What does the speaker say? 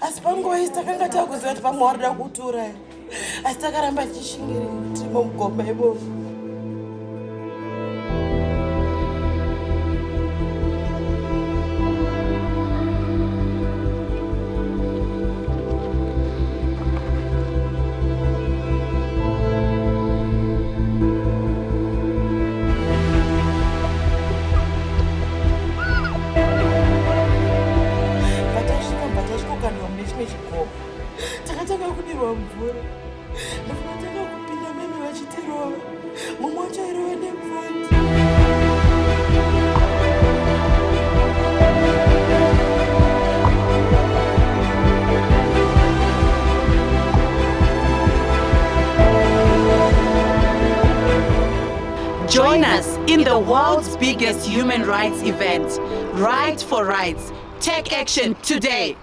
asi panguva isi takanga takuziva kuti pamwe warida kutura asi takaramba tichishingiri timo mugomba imomo Join us in the world's biggest human rights event, Write for Rights. Take action today.